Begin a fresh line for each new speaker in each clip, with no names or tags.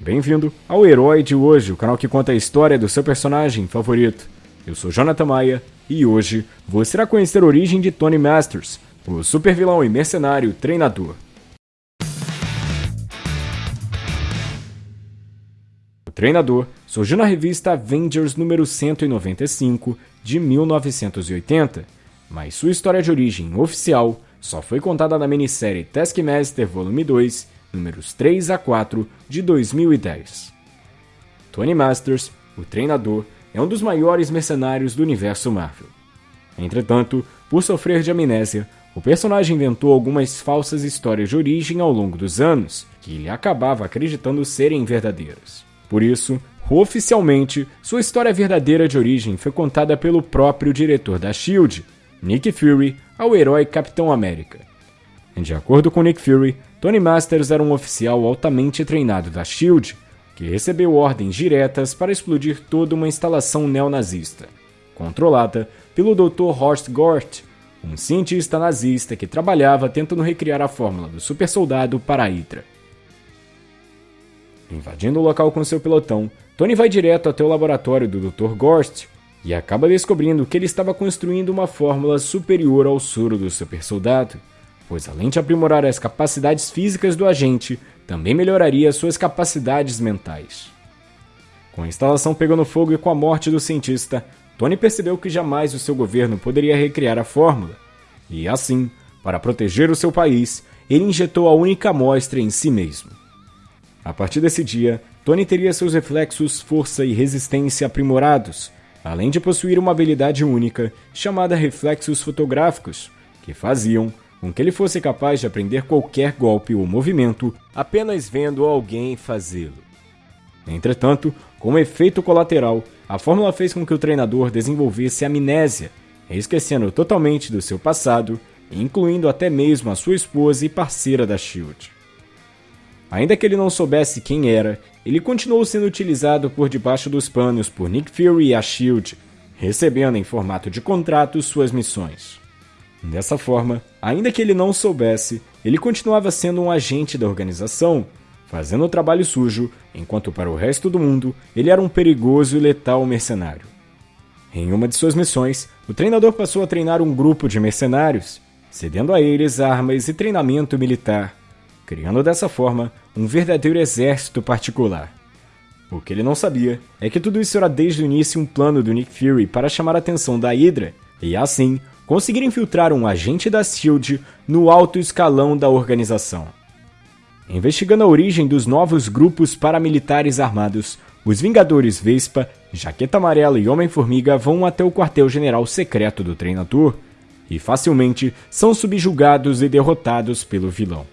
Bem-vindo ao Herói de Hoje, o canal que conta a história do seu personagem favorito. Eu sou Jonathan Maia e hoje você irá conhecer a origem de Tony Masters, o super vilão e mercenário treinador. O treinador surgiu na revista Avengers número 195 de 1980, mas sua história de origem oficial só foi contada na minissérie Taskmaster Volume 2 números 3 a 4 de 2010. Tony Masters, o treinador, é um dos maiores mercenários do universo Marvel. Entretanto, por sofrer de amnésia, o personagem inventou algumas falsas histórias de origem ao longo dos anos, que ele acabava acreditando serem verdadeiras. Por isso, oficialmente, sua história verdadeira de origem foi contada pelo próprio diretor da SHIELD, Nick Fury, ao herói Capitão América. De acordo com Nick Fury, Tony Masters era um oficial altamente treinado da SHIELD, que recebeu ordens diretas para explodir toda uma instalação neonazista, controlada pelo Dr. Horst Gort, um cientista nazista que trabalhava tentando recriar a fórmula do supersoldado para a Hydra. Invadindo o local com seu pelotão, Tony vai direto até o laboratório do Dr. Gorst e acaba descobrindo que ele estava construindo uma fórmula superior ao soro do supersoldado pois além de aprimorar as capacidades físicas do agente, também melhoraria suas capacidades mentais. Com a instalação pegando fogo e com a morte do cientista, Tony percebeu que jamais o seu governo poderia recriar a fórmula, e assim, para proteger o seu país, ele injetou a única amostra em si mesmo. A partir desse dia, Tony teria seus reflexos, força e resistência aprimorados, além de possuir uma habilidade única chamada reflexos fotográficos, que faziam com que ele fosse capaz de aprender qualquer golpe ou movimento apenas vendo alguém fazê-lo. Entretanto, como efeito colateral, a fórmula fez com que o treinador desenvolvesse amnésia, esquecendo totalmente do seu passado, incluindo até mesmo a sua esposa e parceira da Shield. Ainda que ele não soubesse quem era, ele continuou sendo utilizado por debaixo dos panos por Nick Fury e a Shield, recebendo em formato de contrato suas missões. Dessa forma, ainda que ele não soubesse, ele continuava sendo um agente da organização, fazendo o trabalho sujo, enquanto para o resto do mundo ele era um perigoso e letal mercenário. Em uma de suas missões, o treinador passou a treinar um grupo de mercenários, cedendo a eles armas e treinamento militar, criando dessa forma um verdadeiro exército particular. O que ele não sabia é que tudo isso era desde o início um plano do Nick Fury para chamar a atenção da Hydra e assim conseguiram infiltrar um agente da SHIELD no alto escalão da organização. Investigando a origem dos novos grupos paramilitares armados, os Vingadores Vespa, Jaqueta Amarela e Homem-Formiga vão até o quartel-general secreto do treinador e facilmente são subjugados e derrotados pelo vilão.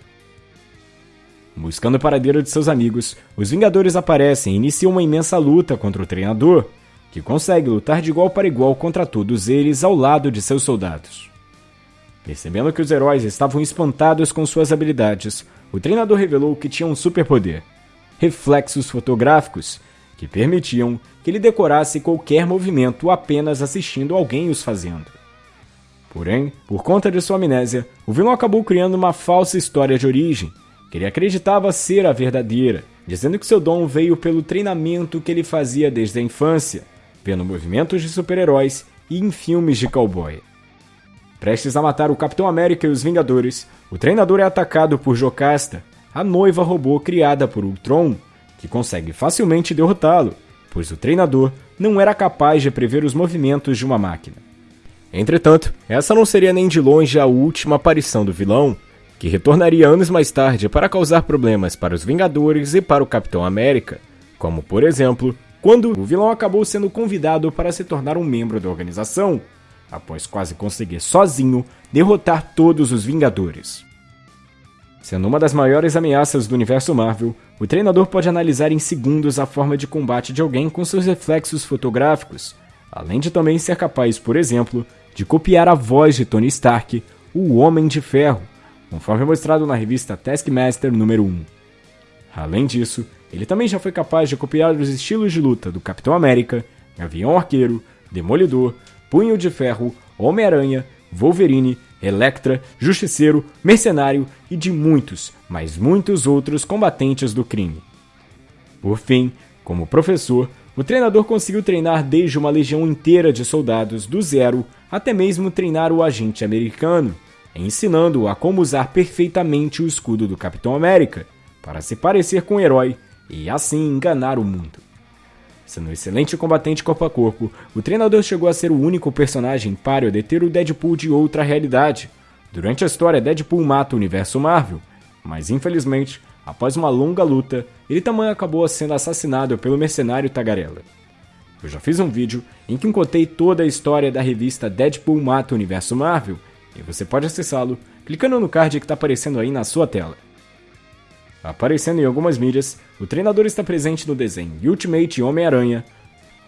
Buscando o paradeiro de seus amigos, os Vingadores aparecem e iniciam uma imensa luta contra o treinador, que consegue lutar de igual para igual contra todos eles ao lado de seus soldados. Percebendo que os heróis estavam espantados com suas habilidades, o treinador revelou que tinha um superpoder: reflexos fotográficos, que permitiam que ele decorasse qualquer movimento apenas assistindo alguém os fazendo. Porém, por conta de sua amnésia, o vilão acabou criando uma falsa história de origem, que ele acreditava ser a verdadeira, dizendo que seu dom veio pelo treinamento que ele fazia desde a infância vendo movimentos de super-heróis e em filmes de cowboy. Prestes a matar o Capitão América e os Vingadores, o treinador é atacado por Jocasta, a noiva robô criada por Ultron, que consegue facilmente derrotá-lo, pois o treinador não era capaz de prever os movimentos de uma máquina. Entretanto, essa não seria nem de longe a última aparição do vilão, que retornaria anos mais tarde para causar problemas para os Vingadores e para o Capitão América, como por exemplo quando o vilão acabou sendo convidado para se tornar um membro da organização, após quase conseguir sozinho derrotar todos os Vingadores. Sendo uma das maiores ameaças do universo Marvel, o treinador pode analisar em segundos a forma de combate de alguém com seus reflexos fotográficos, além de também ser capaz, por exemplo, de copiar a voz de Tony Stark, o Homem de Ferro, conforme mostrado na revista Taskmaster número 1. Além disso, ele também já foi capaz de copiar os estilos de luta do Capitão América, Gavião Arqueiro, Demolidor, Punho de Ferro, Homem-Aranha, Wolverine, Electra, Justiceiro, Mercenário e de muitos, mas muitos outros combatentes do crime. Por fim, como professor, o treinador conseguiu treinar desde uma legião inteira de soldados do zero até mesmo treinar o agente americano, ensinando-o a como usar perfeitamente o escudo do Capitão América para se parecer com o um herói e assim enganar o mundo. Sendo um excelente combatente corpo a corpo, o treinador chegou a ser o único personagem páreo a deter o Deadpool de outra realidade. Durante a história, Deadpool mata o universo Marvel, mas infelizmente, após uma longa luta, ele também acabou sendo assassinado pelo mercenário Tagarela. Eu já fiz um vídeo em que contei toda a história da revista Deadpool Mata o Universo Marvel, e você pode acessá-lo clicando no card que está aparecendo aí na sua tela. Aparecendo em algumas mídias, o treinador está presente no desenho Ultimate Homem-Aranha,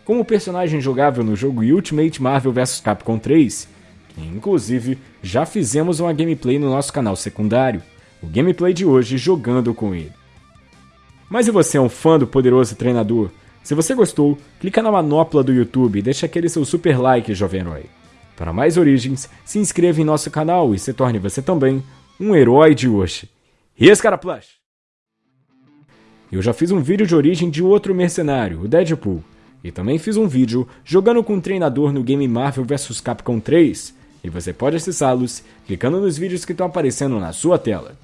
como personagem jogável no jogo Ultimate Marvel vs Capcom 3, que inclusive já fizemos uma gameplay no nosso canal secundário, o gameplay de hoje jogando com ele. Mas se você é um fã do poderoso treinador, se você gostou, clica na manopla do YouTube e deixa aquele seu super like, jovem herói. Para mais origens, se inscreva em nosso canal e se torne você também um herói de hoje. E esse cara plush! Eu já fiz um vídeo de origem de outro mercenário, o Deadpool, e também fiz um vídeo jogando com um treinador no game Marvel vs Capcom 3, e você pode acessá-los clicando nos vídeos que estão aparecendo na sua tela.